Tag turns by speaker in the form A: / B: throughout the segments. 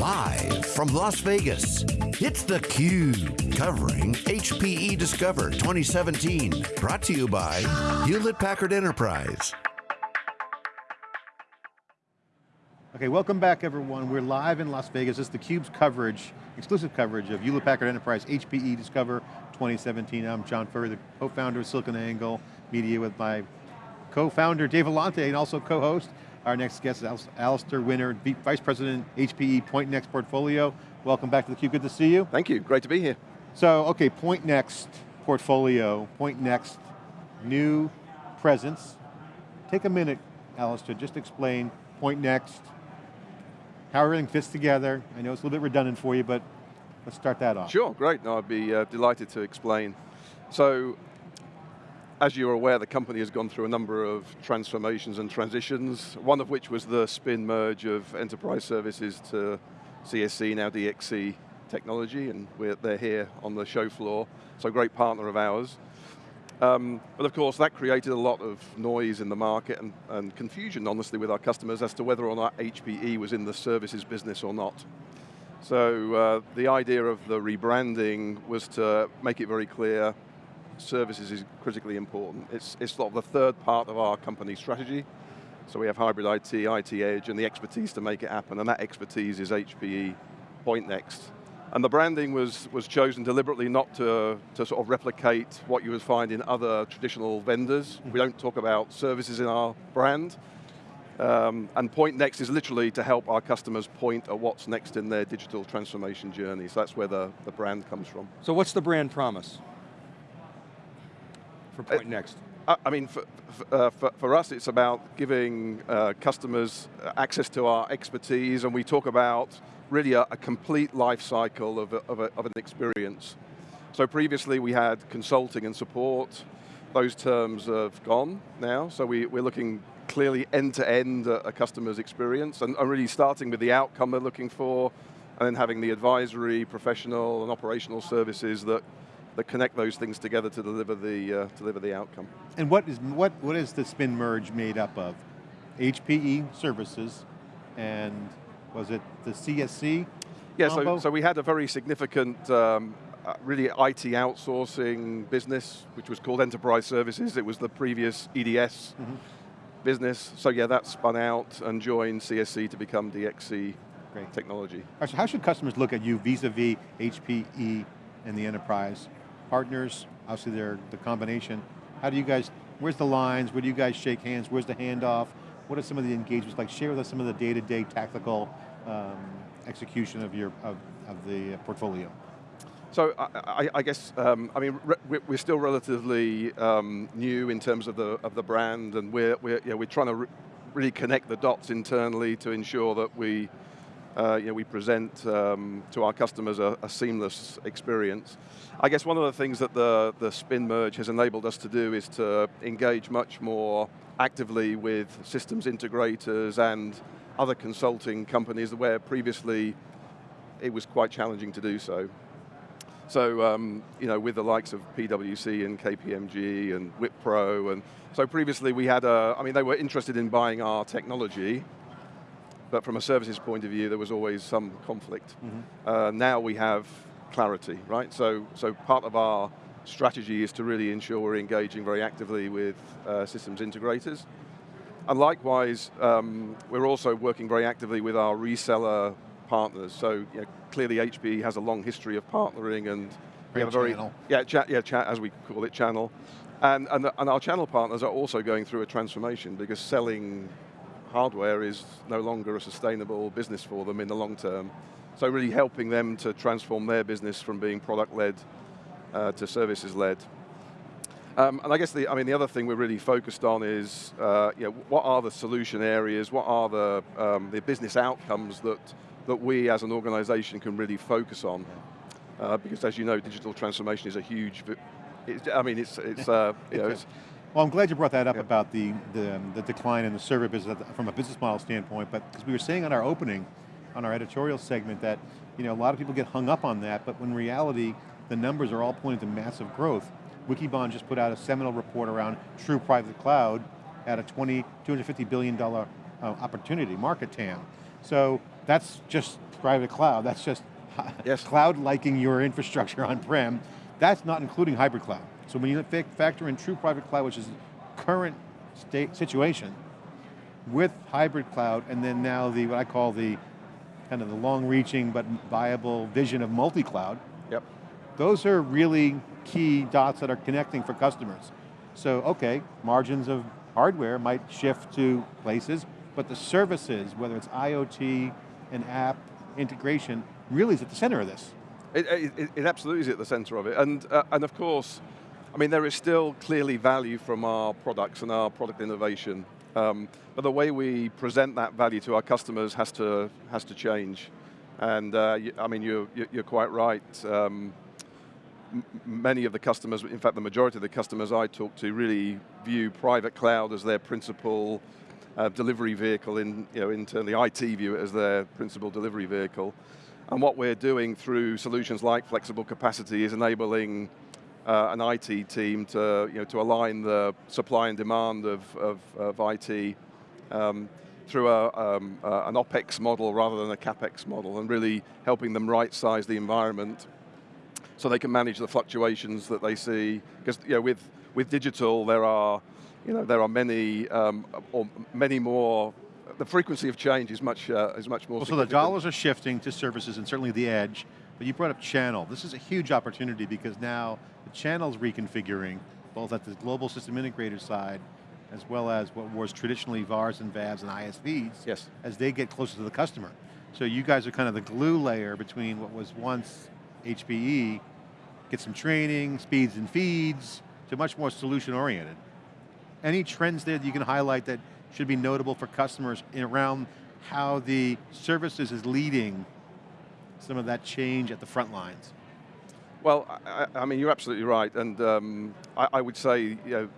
A: Live from Las Vegas, it's theCUBE, covering HPE Discover 2017. Brought to you by Hewlett Packard Enterprise.
B: Okay, welcome back everyone. We're live in Las Vegas. Is theCUBE's coverage, exclusive coverage of Hewlett Packard Enterprise HPE Discover 2017. I'm John Furrier, the co-founder of SiliconANGLE Media with my co-founder Dave Vellante and also co-host. Our next guest is Alistair Winner, Vice President, HPE Pointnext Portfolio. Welcome back to the theCUBE, good to see you.
C: Thank you, great to be here.
B: So, okay, Pointnext Portfolio, Pointnext, new presence. Take a minute, Alistair, just explain Pointnext, how everything fits together. I know it's a little bit redundant for you, but let's start that off.
C: Sure, great. No, I'd be uh, delighted to explain. So, as you're aware, the company has gone through a number of transformations and transitions, one of which was the spin merge of enterprise services to CSC, now DXC technology, and they're here on the show floor, so great partner of ours. Um, but of course, that created a lot of noise in the market and, and, confusion, honestly, with our customers as to whether or not HPE was in the services business or not. So uh, the idea of the rebranding was to make it very clear services is critically important. It's, it's sort of the third part of our company strategy. So we have hybrid IT, IT Edge, and the expertise to make it happen, and that expertise is HPE Pointnext. And the branding was, was chosen deliberately not to, to sort of replicate what you would find in other traditional vendors. We don't talk about services in our brand. Um, and Pointnext is literally to help our customers point at what's next in their digital transformation journey. So that's where the, the brand comes from.
D: So what's the brand promise for?
C: Uh, I mean, for, uh, for, for, us, it's about giving uh, customers access to our expertise, and we talk about really a, a complete life cycle of, a, of, a, of an experience. So previously we had consulting and support. Those terms have gone now, so we, we're looking clearly end-to-end -end a customer's experience and, and really starting with the outcome they're looking for and then having the advisory, professional and operational services that, that connect those things together to deliver the, uh, deliver the outcome.
B: And what is, what, what is the spin merge made up of? HPE services and was it the CSC
C: Yeah, so, so we had a very significant um, uh, really IT outsourcing business, which was called Enterprise Services. It was the previous EDS mm -hmm. business. So yeah, that spun out and joined CSC to become DXC Great. technology.
B: Right, so how should customers look at you vis-a-vis -vis HPE and the enterprise? Partners, obviously they're the combination. How do you guys, where's the lines? Where do you guys shake hands? Where's the handoff? What are some of the engagements like? Share with us some of the day-to-day -day tactical um, execution of your of, of the portfolio.
C: So I, I, guess, um, I mean, we're still relatively um, new in terms of the of the brand, and we're we're know, we're trying to re really connect the dots internally to ensure that we uh, you know, we present um, to our customers a, a, seamless experience. I guess one of the things that the, the spin merge has enabled us to do is to engage much more actively with systems integrators and other consulting companies where previously it was quite challenging to do so. So, um, you know, with the likes of PwC and KPMG and Wipro, and so previously we had a, I mean, they were interested in buying our technology, but from a services point of view, there was always some conflict. Mm -hmm. uh, now we have clarity, right? So, so part of our strategy is to really ensure we're engaging very actively with uh, systems integrators. And likewise, um, we're also working very actively with our reseller partners. So you know, clearly HPE has a long history of partnering and
B: we have a very, channel.
C: yeah, chat, yeah, chat, as we call it, channel. And, and, the, and our channel partners are also going through a transformation because selling hardware is no longer a sustainable business for them in the long term. So really helping them to transform their business from being product-led uh, to services-led. Um, and I guess the, I mean, the other thing we're really focused on is, uh, you know, what are the solution areas, what are the, um, the business outcomes that, that we as an organization can really focus on? Uh, because as you know, digital transformation is a huge, I mean, it's, it's, uh, you know, it's,
B: well, I'm glad you brought that up about the, the, the, decline in the server business from a business model standpoint, but because we were saying on our opening, on our editorial segment that, you know, a lot of people get hung up on that, but when reality, the numbers are all pointing to massive growth. Wikibon just put out a seminal report around true private cloud at a 20, $250 billion uh, opportunity, market TAM. So that's just private cloud, that's just
C: Yes.
B: cloud liking your infrastructure on-prem. That's not including hybrid cloud. So when you factor in true private cloud, which is current state situation, with hybrid cloud, and then now the, what I call the, kind of the long-reaching but viable vision of multi-cloud,
C: Yep.
B: those are really key dots that are connecting for customers. So, okay, margins of hardware might shift to places, but the services, whether it's IoT and app integration, really is at the center of this.
C: It, it, it absolutely is at the center of it. And, uh, and of course, I mean, there is still clearly value from our products and our product innovation. Um, but the way we present that value to our customers has to, has to change. And uh, I mean, you're, you're you're quite right. Um, many of the customers, in fact the majority of the customers I talk to really view private cloud as their principal uh, delivery vehicle in, you know, internally IT view it as their principal delivery vehicle. And what we're doing through solutions like flexible capacity is enabling uh, an IT team to, you know, to align the supply and demand of, of, of IT um, through a, um, uh, an OpEx model rather than a CapEx model and really helping them right-size the environment so they can manage the fluctuations that they see. Because you know, with, with digital, there are, you know, there are many, um, or many more, the frequency of change is much, uh, is much more
B: Well, so the dollars are shifting to services and certainly the edge, but you brought up channel. This is a huge opportunity because now the channel's reconfiguring, both at the global system integrator side, as well as what was traditionally VARs and VAVs and ISVs,
C: Yes.
B: as they get closer to the customer. So you guys are kind of the glue layer between what was once HPE, get some training, speeds and feeds, to much more solution oriented. Any trends there that you can highlight that should be notable for customers in around how the services is leading some of that change at the front lines?
C: Well, I, I mean, you're absolutely right, and um, I, I would say, you know,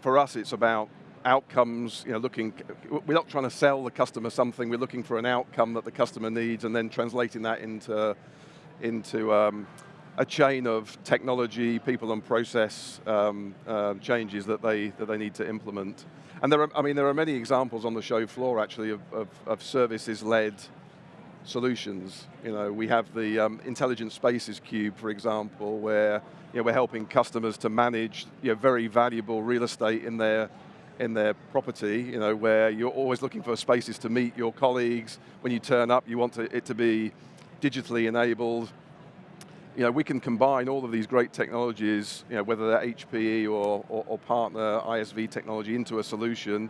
C: for us, it's about outcomes. You know, looking, we're not trying to sell the customer something. We're looking for an outcome that the customer needs, and then translating that into into um, a chain of technology, people, and process um, uh, changes that they that they need to implement. And there are, I mean, there are many examples on the show floor actually of, of, of services-led solutions. You know, we have the um, Intelligent Spaces Cube, for example, where you know, we're helping customers to manage you know, very valuable real estate in their in their property, you know, where you're always looking for spaces to meet your colleagues. When you turn up, you want to, it to be digitally enabled. You know, we can combine all of these great technologies, you know, whether they're HPE or, or, or partner ISV technology into a solution,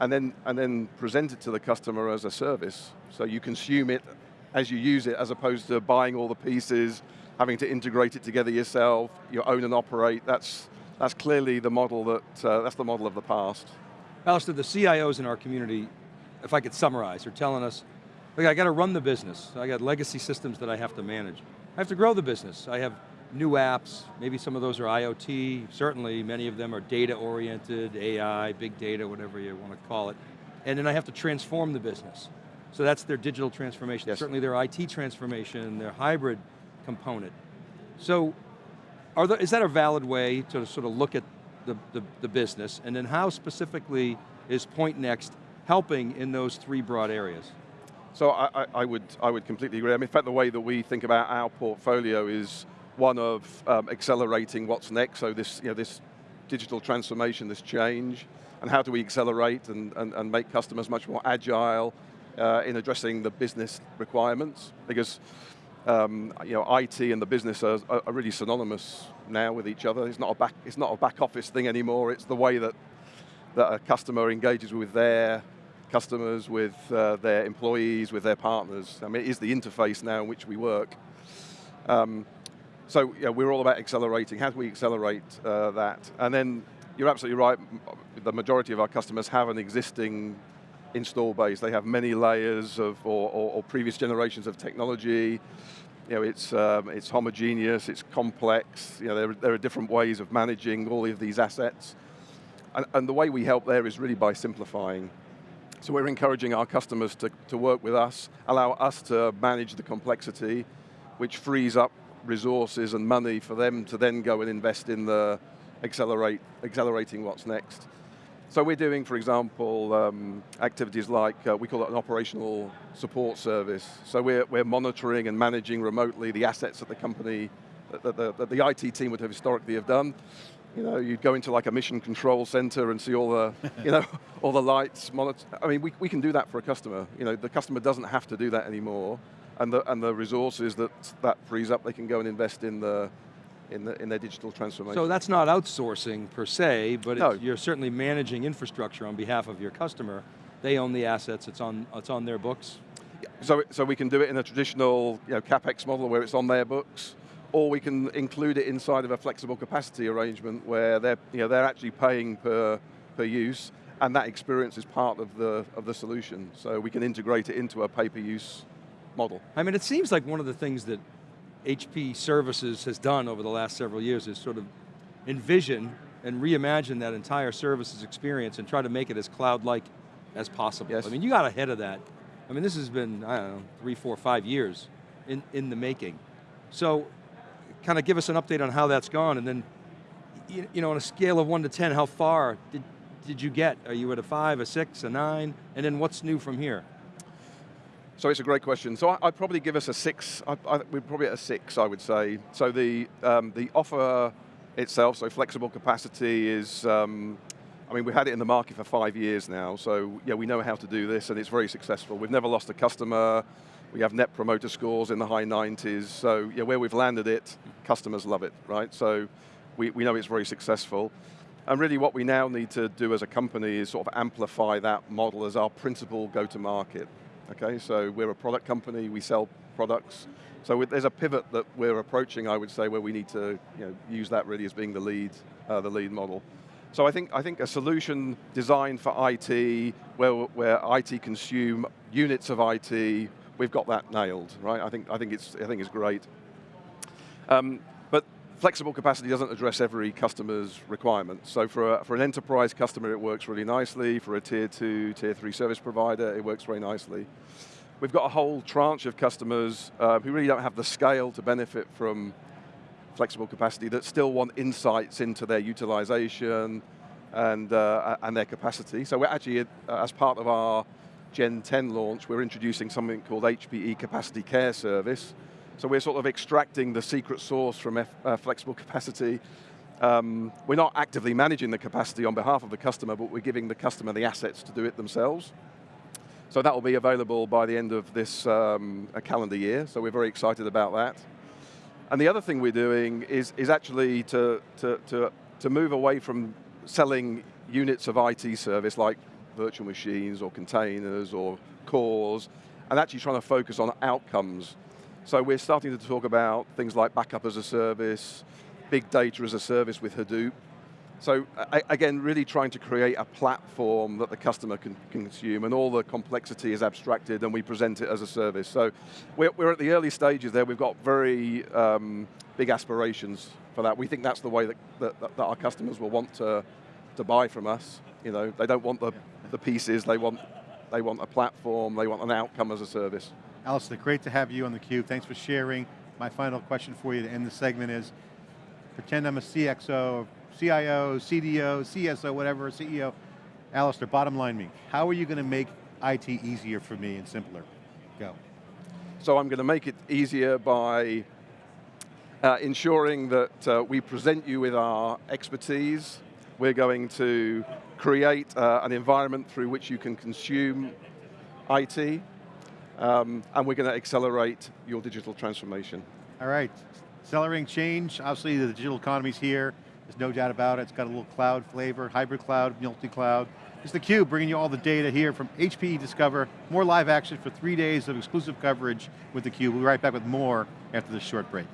C: and then, and then present it to the customer as a service. So you consume it as you use it, as opposed to buying all the pieces, having to integrate it together yourself, you own and operate. That's, that's clearly the model that, uh, that's the model of the past.
D: Alistair, the CIOs in our community, if I could summarize, are telling us, look, I got to run the business. I got legacy systems that I have to manage. I have to grow the business. I have new apps, maybe some of those are IoT, certainly many of them are data oriented, AI, big data, whatever you want to call it. And then I have to transform the business. So that's their digital transformation,
C: Yes.
D: certainly their IT transformation, their hybrid component. So are there, is that a valid way to sort of look at the, the, the business? And then how specifically is Pointnext helping in those three broad areas?
C: So I, I, I would, I would completely agree. I mean, in fact, the way that we think about our portfolio is one of um, accelerating what's next. So this, you know, this digital transformation, this change, and how do we accelerate and, and, and make customers much more agile uh, in addressing the business requirements? Because um, you know, IT and the business are, are really synonymous now with each other. It's not a back, it's not a back office thing anymore. It's the way that that a customer engages with their customers, with uh, their employees, with their partners. I mean, it is the interface now in which we work. Um, so yeah, we're all about accelerating. How do we accelerate uh, that? And then you're absolutely right. The majority of our customers have an existing install base. They have many layers of, or, or, or previous generations of technology. You know, it's, um, it's homogeneous, it's complex. You know, there, there are different ways of managing all of these assets. And, and the way we help there is really by simplifying. So we're encouraging our customers to, to work with us, allow us to manage the complexity, which frees up resources and money for them to then go and invest in the accelerate, accelerating what's next. So we're doing, for example, um, activities like, uh, we call it an operational support service. So we're, we're monitoring and managing remotely the assets that the company, that the, that the IT team would have historically have done. You know, you'd go into like a mission control center and see all the, you know, all the lights, monitor. I mean, we, we can do that for a customer. You know, the customer doesn't have to do that anymore. And the, and the resources that that frees up, they can go and invest in the, in, the, in their digital transformation.
D: So that's not outsourcing per se, but
C: No.
D: it's, you're certainly managing infrastructure on behalf of your customer. They own the assets, it's on, it's on their books.
C: So, so we can do it in a traditional you know, CapEx model where it's on their books, or we can include it inside of a flexible capacity arrangement where they're, you know, they're actually paying per, per use, and that experience is part of the, of the solution. So we can integrate it into a pay-per-use model.
D: I mean, it seems like one of the things that HP Services has done over the last several years is sort of envision and reimagine that entire services experience and try to make it as cloud-like as possible.
C: Yes.
D: I mean, you got ahead of that. I mean, this has been, I don't know, three, four, five years in, in the making. So, kind of give us an update on how that's gone and then, you, you know, on a scale of one to 10, how far did, did you get? Are you at a five, a six, a nine? And then what's new from here?
C: So it's a great question. So I, I'd probably give us a six, I, I, we're probably at a six, I would say. So the, um, the offer itself, so flexible capacity is, um, I mean, we've had it in the market for five years now, so yeah, we know how to do this and it's very successful. We've never lost a customer, we have net promoter scores in the high 90s, so yeah, where we've landed it, customers love it, right? So we, we know it's very successful. And really what we now need to do as a company is sort of amplify that model as our principal go-to-market. Okay, so we're a product company, we sell products. So there's a pivot that we're approaching, I would say, where we need to you know, use that really as being the lead, uh, the lead model. So I think, I think a solution designed for IT, where, where IT consume units of IT, we've got that nailed, right? I think, I think, it's, I think it's great. Um, flexible capacity doesn't address every customer's requirements. So for, a, for an enterprise customer, it works really nicely. For a tier two, tier three service provider, it works very nicely. We've got a whole tranche of customers uh, who really don't have the scale to benefit from flexible capacity that still want insights into their utilization and, uh, and their capacity. So we're actually, uh, as part of our Gen 10 launch, we're introducing something called HPE Capacity Care Service. So we're sort of extracting the secret sauce from F, uh, flexible capacity. Um, we're not actively managing the capacity on behalf of the customer, but we're giving the customer the assets to do it themselves. So that will be available by the end of this um, uh, calendar year, so we're very excited about that. And the other thing we're doing is, is actually to, to, to, to move away from selling units of IT service like virtual machines or containers or cores, and actually trying to focus on outcomes. So we're starting to talk about things like backup as a service, big data as a service with Hadoop. So again, really trying to create a platform that the customer can consume and all the complexity is abstracted and we present it as a service. So we're, we're at the early stages there. We've got very um, big aspirations for that. We think that's the way that, that, that our customers will want to, to buy from us. You know, they don't want the, the pieces, they want, they want a platform, they want an outcome as a service.
B: Alistair, great to have you on theCUBE. Thanks for sharing. My final question for you to end the segment is, pretend I'm a CXO, CIO, CDO, CSO, whatever, CEO. Alistair, bottom line me, how are you going to make IT easier for me and simpler? Go.
C: So I'm going to make it easier by uh, ensuring that uh, we present you with our expertise. We're going to create uh, an environment through which you can consume IT, um, and we're going to accelerate your digital transformation.
B: All right, accelerating change. Obviously the digital economy's here. There's no doubt about it. It's got a little cloud flavor, hybrid cloud, multi-cloud. It's theCUBE bringing you all the data here from HPE Discover. More live action for three days of exclusive coverage with theCUBE. We'll be right back with more after this short break.